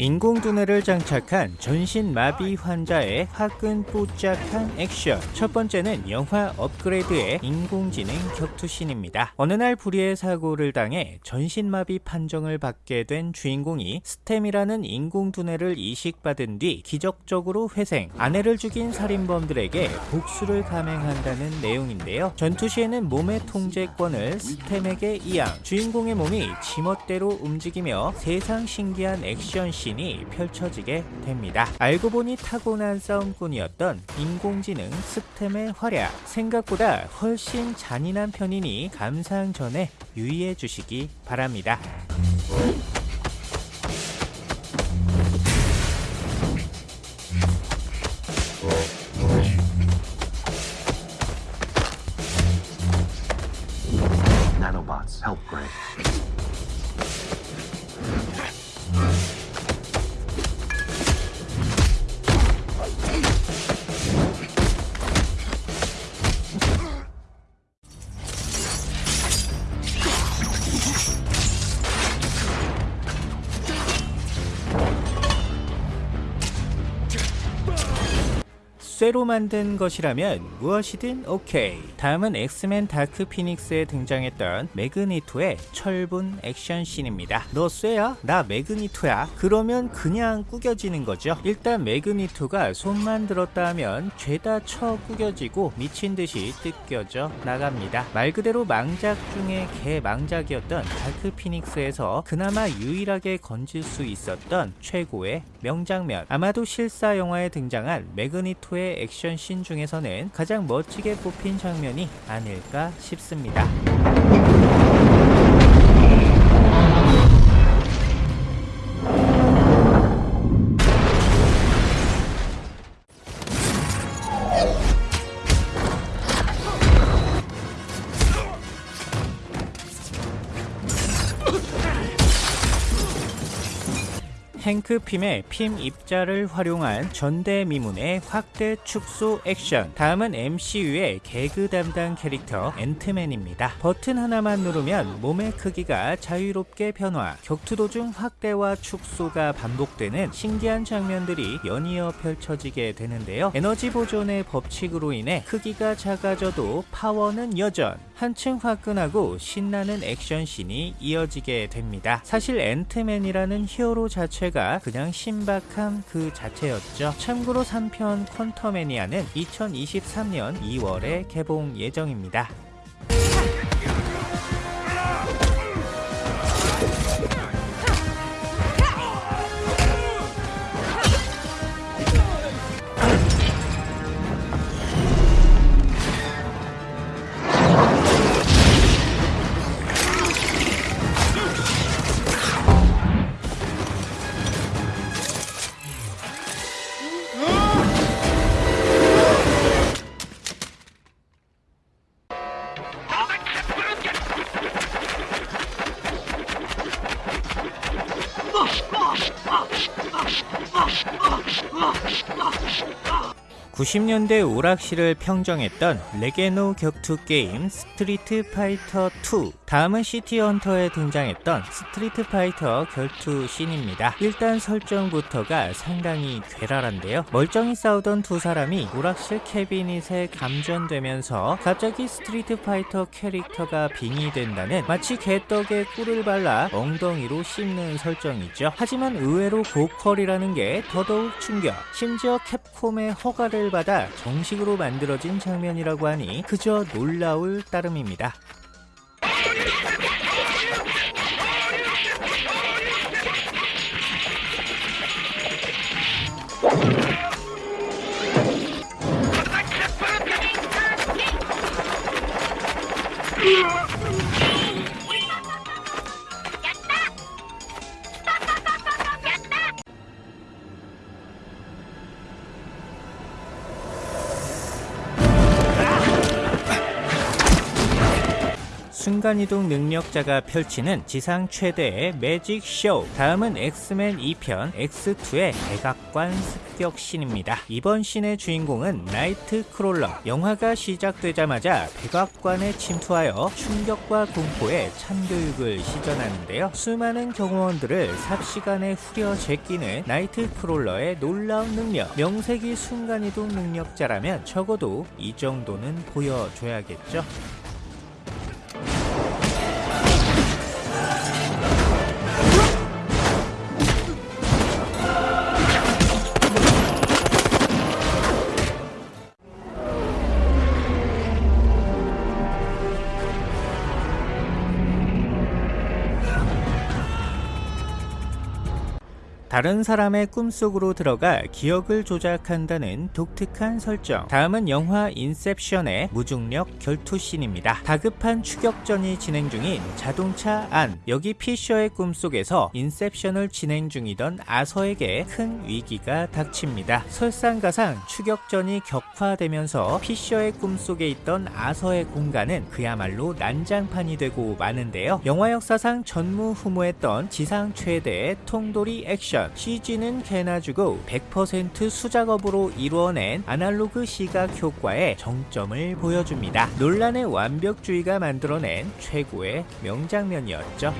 인공두뇌를 장착한 전신마비 환자의 화끈 뽀짝한 액션 첫 번째는 영화 업그레이드의 인공지능 격투신입니다. 어느 날 불의의 사고를 당해 전신마비 판정을 받게 된 주인공이 스템이라는 인공두뇌를 이식받은 뒤 기적적으로 회생, 아내를 죽인 살인범들에게 복수를 감행한다는 내용인데요. 전투 시에는 몸의 통제권을 스템에게 이양, 주인공의 몸이 지멋대로 움직이며 세상 신기한 액션씬 씬이 펼쳐지게 됩니다. 알고 보니 타고난 싸움꾼이었던 인공지능 스템의 활약 생각보다 훨씬 잔인한 편이니 감상 전에 유의해 주시기 바랍니다. 쇠로 만든 것이라면 무엇이든 오케이. 다음은 엑스맨 다크 피닉스에 등장했던 매그니토의 철분 액션씬입니다. 너 쇠야? 나 매그니토야? 그러면 그냥 구겨지는 거죠. 일단 매그니토가 손만 들었다 하면 죄다 쳐 구겨지고 미친 듯이 뜯겨져 나갑니다. 말 그대로 망작 중에 개망작이었던 다크 피닉스에서 그나마 유일하게 건질 수 있었던 최고의 명장면. 아마도 실사 영화에 등장한 매그니토의 액션 씬 중에서는 가장 멋지게 뽑힌 장면이 아닐까 싶습니다. 행크핌의 핌 입자를 활용한 전대미문의 확대 축소 액션 다음은 MCU의 개그 담당 캐릭터 앤트맨입니다. 버튼 하나만 누르면 몸의 크기가 자유롭게 변화 격투 도중 확대와 축소가 반복되는 신기한 장면들이 연이어 펼쳐지게 되는데요. 에너지 보존의 법칙으로 인해 크기가 작아져도 파워는 여전 한층 화끈하고 신나는 액션씬이 이어지게 됩니다. 사실 앤트맨이라는 히어로 자체가 그냥 신박함 그 자체였죠. 참고로 3편 퀀터매니아는 2023년 2월에 개봉 예정입니다. (90년대) 오락실을 평정했던 레게노 격투 게임 스트리트 파이터 2 다음은 시티 헌터에 등장했던 스트리트 파이터 결투 씬입니다. 일단 설정부터가 상당히 괴랄한데요. 멀쩡히 싸우던 두 사람이 오락실 캐비닛에 감전되면서 갑자기 스트리트 파이터 캐릭터가 빙의된다는 마치 개떡에 꿀을 발라 엉덩이로 씹는 설정이죠. 하지만 의외로 고퀄이라는 게 더더욱 충격. 심지어 캡콤의 허가를 받 때마다 정식으로 만들어진 장면이라고 하니 그저 놀라울 따름입니다. 으아! 순간이동 능력자가 펼치는 지상 최대의 매직 쇼. 다음은 엑스맨 2편 X2의 백악관 습격 신입니다. 이번 신의 주인공은 나이트 크롤러. 영화가 시작되자마자 백악관에 침투하여 충격과 공포에 참교육을 시전하는데요. 수많은 경호원들을 삽시간에 후려 제끼는 나이트 크롤러의 놀라운 능력. 명색이 순간이동 능력자라면 적어도 이 정도는 보여줘야겠죠. 다른 사람의 꿈속으로 들어가 기억을 조작한다는 독특한 설정. 다음은 영화 인셉션의 무중력 결투씬입니다. 다급한 추격전이 진행 중인 자동차 안. 여기 피셔의 꿈속에서 인셉션을 진행 중이던 아서에게 큰 위기가 닥칩니다. 설상가상 추격전이 격화되면서 피셔의 꿈속에 있던 아서의 공간은 그야말로 난장판이 되고 마는데요. 영화 역사상 전무후무했던 지상 최대의 통돌이 액션. CG는 개나 주고 100% 수작업으로 이루어낸 아날로그 시각 효과의 정점을 보여줍니다. 논란의 완벽주의가 만들어낸 최고의 명장면이었죠.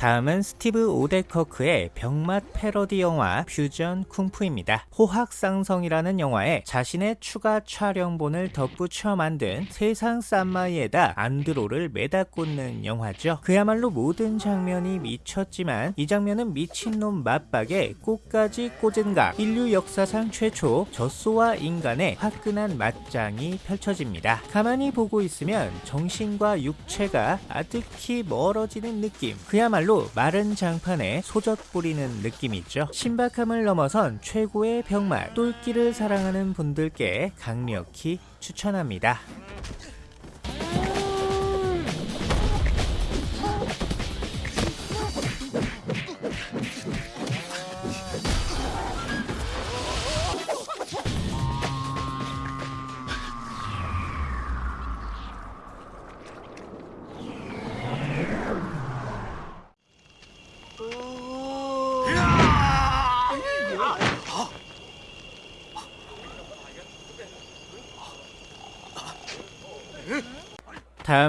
다음은 스티브 오데커크의 병맛 패러디 영화 퓨전 쿵푸입니다. 호학상성이라는 영화에 자신의 추가 촬영본을 덧붙여 만든 세상 쌈마이에다 안드로를 매다 꽂는 영화죠. 그야말로 모든 장면이 미쳤지만 이 장면은 미친놈 맞박에 꽃까지 꽂은 각 인류 역사상 최초 젖소와 인간의 화끈한 맞짱이 펼쳐집니다. 가만히 보고 있으면 정신과 육체가 아득히 멀어지는 느낌. 그야말로 마른 장판에 소젖 뿌리는 느낌이죠. 신박함을 넘어선 최고의 병맛, 똘끼를 사랑하는 분들께 강력히 추천합니다.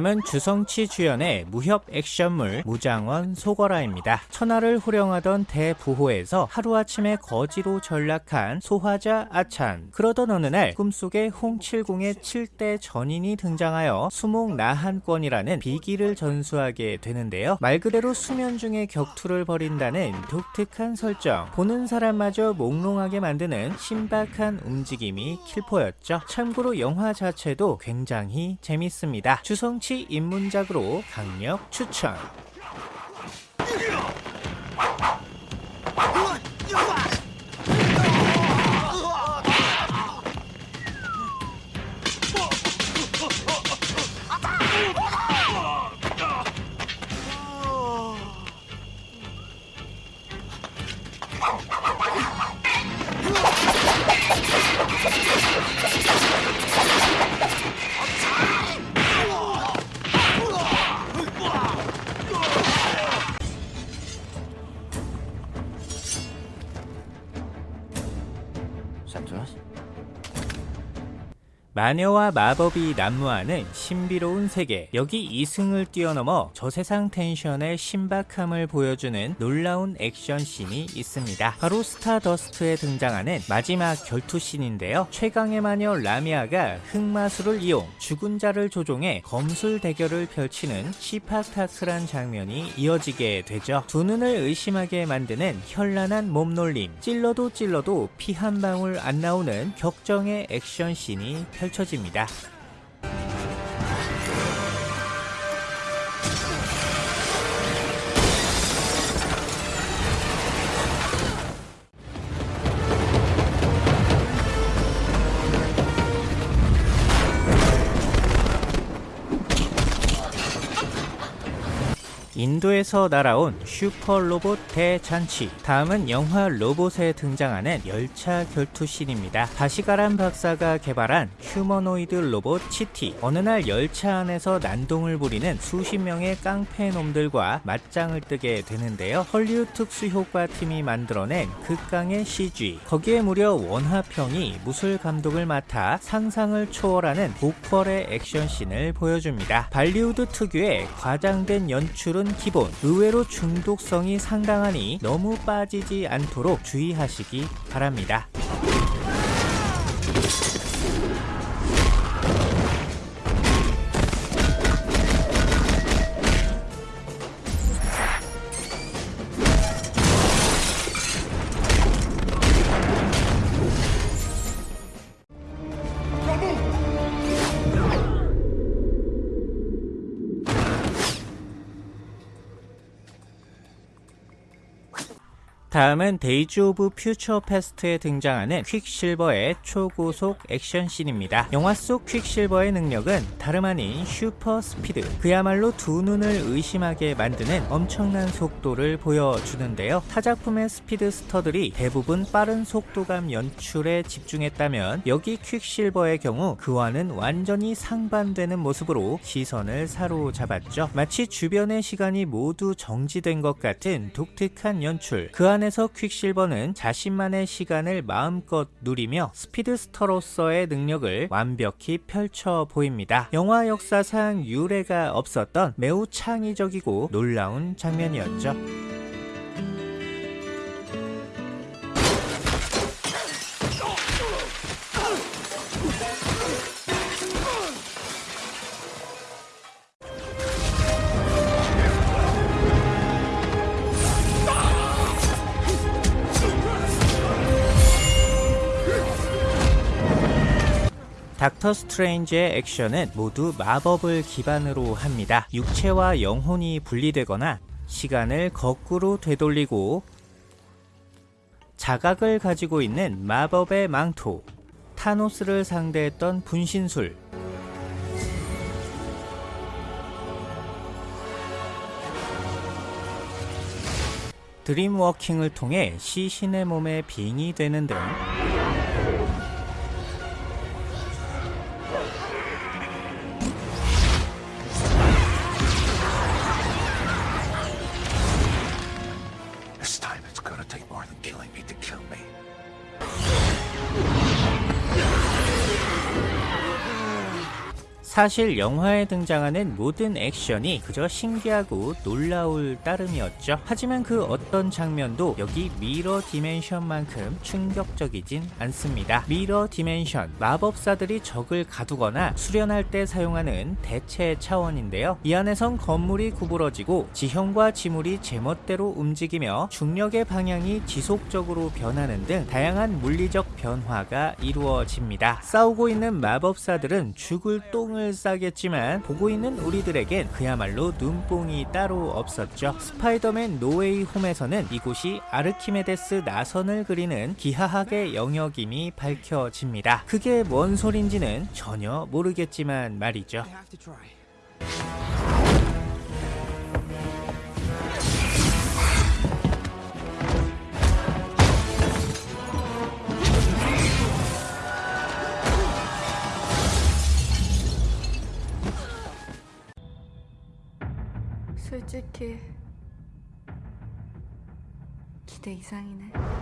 다음은 주성치 주연의 무협 액션물 무장원 소거라입니다. 천하를 호령하던 대부호에서 하루아침에 거지로 전락한 소화자 아찬. 그러던 어느 날 꿈속에 홍칠공의 7대 전인이 등장하여 수목 나한권이라는 비기를 전수하게 되는데요. 말 그대로 수면 중에 격투를 벌인다는 독특한 설정. 보는 사람마저 몽롱하게 만드는 신박한 움직임이 킬포였죠. 참고로 영화 자체도 굉장히 재밌습니다. 주성치 입문작으로 강력 추천. 마녀와 마법이 난무하는 신비로운 세계. 여기 이승을 뛰어넘어 저세상 텐션의 신박함을 보여주는 놀라운 액션씬이 있습니다. 바로 스타더스트에 등장하는 마지막 결투씬인데요. 최강의 마녀 라미아가 흑마술을 이용 죽은 자를 조종해 검술 대결을 펼치는 시파타크란 장면이 이어지게 되죠. 두 눈을 의심하게 만드는 현란한 몸놀림. 찔러도 찔러도 피 한 방울 안 나오는 격정의 액션씬이 펼쳐 집니다. 인도에서 날아온 슈퍼 로봇 대잔치. 다음은 영화 로봇에 등장하는 열차 결투씬입니다. 바시가란 박사가 개발한 휴머노이드 로봇 치티. 어느 날 열차 안에서 난동을 부리는 수십 명의 깡패 놈들과 맞짱을 뜨게 되는데요. 헐리우드 특수 효과 팀이 만들어낸 극강의 CG. 거기에 무려 원화평이 무술 감독을 맡아 상상을 초월하는 고퀄의 액션씬을 보여줍니다. 발리우드 특유의 과장된 연출은 기본. 의외로 중독성이 상당하니 너무 빠지지 않도록 주의하시기 바랍니다. 다음은 데이즈 오브 퓨처 패스트에 등장하는 퀵실버의 초고속 액션씬입니다. 영화 속 퀵실버의 능력은 다름 아닌 슈퍼 스피드. 그야말로 두 눈을 의심하게 만드는 엄청난 속도를 보여주는데요. 타작품의 speedster들이 대부분 빠른 속도감 연출에 집중했다면 여기 퀵실버의 경우 그와는 완전히 상반되는 모습으로 시선을 사로잡았죠. 마치 주변의 시간이 모두 정지된 것 같은 독특한 연출. 그 안에 서 퀵실버는 자신만의 시간을 마음껏 누리며 speedster로서의 능력을 완벽히 펼쳐 보입니다. 영화 역사상 유례가 없었던 매우 창의적이고 놀라운 장면이었죠. 닥터 스트레인지의 액션은 모두 마법을 기반으로 합니다. 육체와 영혼이 분리되거나 시간을 거꾸로 되돌리고 자각을 가지고 있는 마법의 망토, 타노스를 상대했던 분신술, 드림워킹을 통해 시신의 몸에 빙이 되는 등 사실 영화에 등장하는 모든 액션이 그저 신기하고 놀라울 따름이었죠. 하지만 그 어떤 장면도 여기 mirror dimension만큼 충격적이진 않습니다. mirror dimension, 마법사들이 적을 가두거나 수련할 때 사용하는 대체 차원인데요. 이 안에선 건물이 구부러지고 지형과 지물이 제멋대로 움직이며 중력의 방향이 지속적으로 변하는 등 다양한 물리적 변화가 이루어집니다. 싸우고 있는 마법사들은 죽을 똥을 싸겠지만 보고 있는 우리들에겐 그야말로 눈뽕이 따로 없었죠. 스파이더맨 노웨이 홈에서는 이곳이 아르키메데스 나선을 그리는 기하학의 영역임이 밝혀집니다. 그게 뭔 소린지는 전혀 모르겠지만 말이죠. 솔직히 기대 이상이네.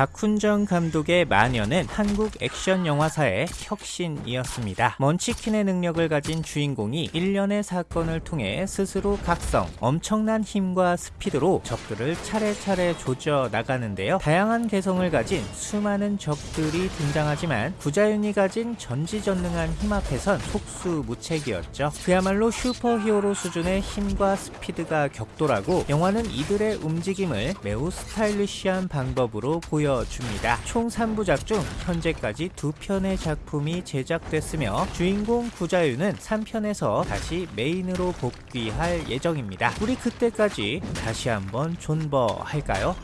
박훈정 감독의 마녀는 한국 액션 영화사의 혁신이었습니다. munchkin의 능력을 가진 주인공이 일련의 사건을 통해 스스로 각성, 엄청난 힘과 스피드로 적들을 차례차례 조져 나가는데요. 다양한 개성을 가진 수많은 적들이 등장하지만 구자윤이 가진 전지전능한 힘 앞에선 속수무책이었죠. 그야말로 슈퍼히어로 수준의 힘과 스피드가 격돌하고 영화는 이들의 움직임을 매우 스타일리시한 방법으로 보여 줍니다. 총 3부작 중 현재까지 두 편의 작품이 제작됐으며 주인공 구자윤은 3편에서 다시 메인으로 복귀할 예정입니다. 우리 그때까지 다시 한번 존버 할까요?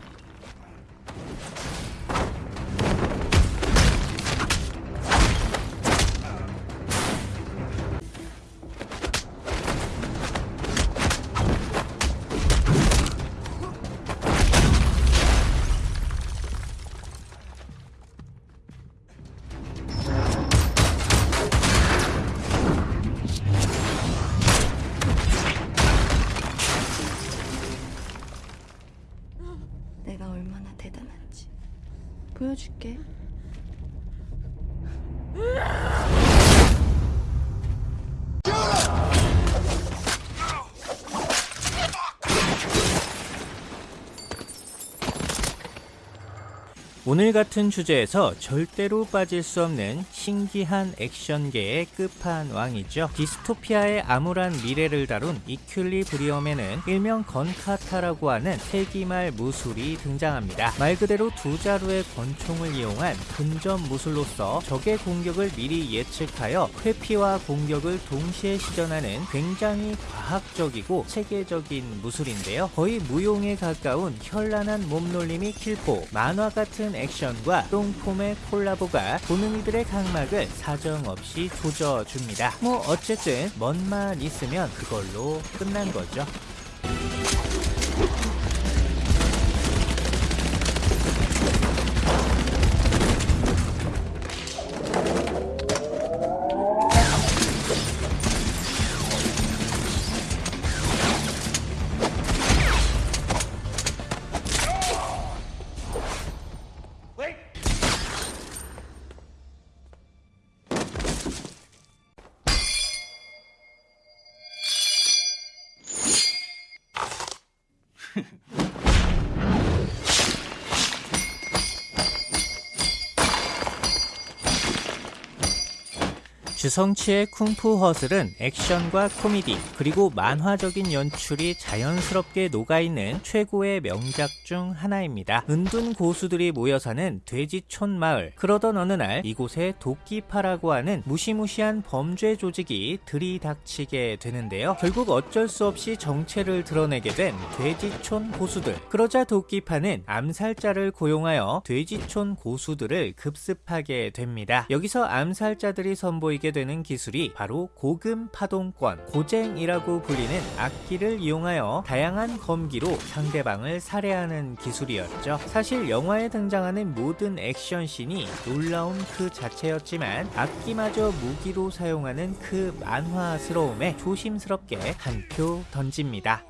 오늘 같은 주제에서 절대로 빠질 수 없는 신기한 액션계의 끝판왕이죠. 디스토피아의 암울한 미래를 다룬 이퀄리브리엄에는 일명 건카타라고 하는 세기말 무술이 등장합니다. 말 그대로 두 자루의 권총을 이용한 근접 무술로서 적의 공격을 미리 예측하여 회피와 공격을 동시에 시전하는 굉장히 과학적이고 체계적인 무술인데요. 거의 무용에 가까운 현란한 몸놀림이 킬포, 만화 같은 액션과 똥폼의 콜라보가 보는 이들의 각막을 사정없이 조져줍니다. 뭐 어쨌든 멋만 있으면 그걸로 끝난 거죠. 주성치의 쿵푸 허슬은 액션과 코미디 그리고 만화적인 연출이 자연스럽게 녹아있는 최고의 명작 중 하나입니다. 은둔 고수들이 모여 사는 돼지촌 마을 그러던 어느 날 이곳에 도끼파라고 하는 무시무시한 범죄 조직이 들이닥치게 되는데요. 결국 어쩔 수 없이 정체를 드러내게 된 돼지촌 고수들 그러자 도끼파는 암살자를 고용하여 돼지촌 고수들을 급습하게 됩니다. 여기서 암살자들이 선보이게 되는 기술이 바로 고금 파동권, 고쟁이라고 불리는 악기를 이용하여 다양한 검기로 상대방을 살해하는 기술이었죠. 사실 영화에 등장하는 모든 액션씬이 놀라운 그 자체였지만 악기마저 무기로 사용하는 그 만화스러움에 조심스럽게 한 표 던집니다.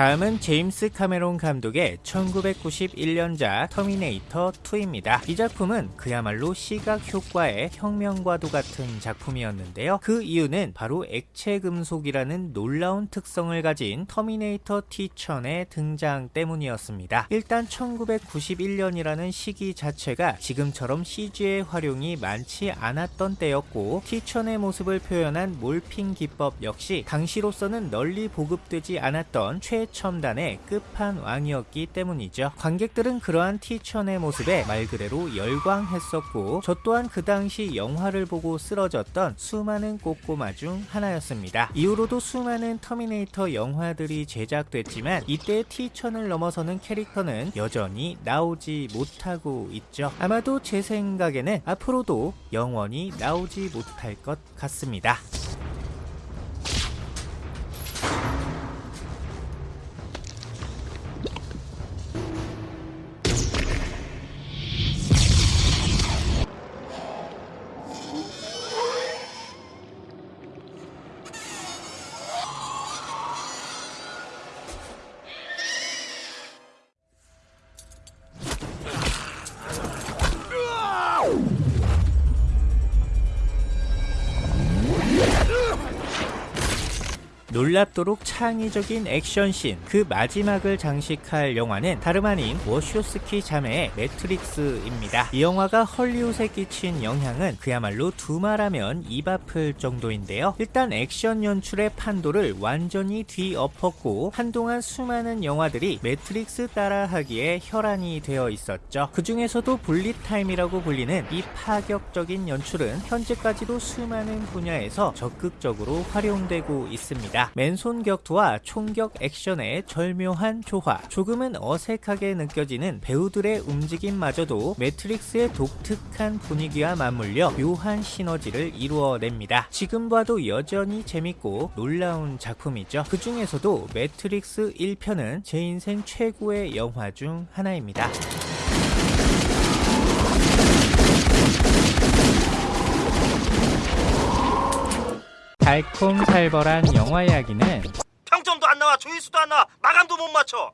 다음은 제임스 카메론 감독의 1991년작 터미네이터 2입니다. 이 작품은 그야말로 시각 효과의 혁명과도 같은 작품이었는데요. 그 이유는 바로 액체 금속이라는 놀라운 특성을 가진 터미네이터 T-1000의 등장 때문이었습니다. 일단 1991년이라는 시기 자체가 지금처럼 CG의 활용이 많지 않았던 때였고 T-1000의 모습을 표현한 morphing 기법 역시 당시로서는 널리 보급되지 않았던 최첨단의 끝판왕이었기 때문이죠. 관객들은 그러한 티천의 모습에 말 그대로 열광했었고 저 또한 그 당시 영화를 보고 쓰러졌던 수많은 꼬꼬마 중 하나였습니다. 이후로도 수많은 터미네이터 영화들이 제작됐지만 이때 티천을 넘어서는 캐릭터는 여전히 나오지 못하고 있죠. 아마도 제 생각에는 앞으로도 영원히 나오지 못할 것 같습니다. 놀랍도록 창의적인 액션씬 그 마지막을 장식할 영화는 다름 아닌 워쇼스키 자매의 매트릭스입니다. 이 영화가 헐리우드에 끼친 영향은 그야말로 두말하면 입 아플 정도인데요. 일단 액션 연출의 판도를 완전히 뒤엎었고 한동안 수많은 영화들이 매트릭스 따라하기에 혈안이 되어 있었죠. 그 중에서도 bullet time이라고 불리는 이 파격적인 연출은 현재까지도 수많은 분야에서 적극적으로 활용되고 있습니다. 맨손 격투와 총격 액션의 절묘한 조화, 조금은 어색하게 느껴지는 배우들의 움직임마저도 매트릭스의 독특한 분위기와 맞물려 묘한 시너지를 이루어냅니다. 지금 봐도 여전히 재밌고 놀라운 작품이죠. 그 중에서도 매트릭스 1편은 제 인생 최고의 영화 중 하나입니다. 달콤살벌한 영화 이야기는 평점도 안 나와 조회수도 안 나와 마감도 못 맞춰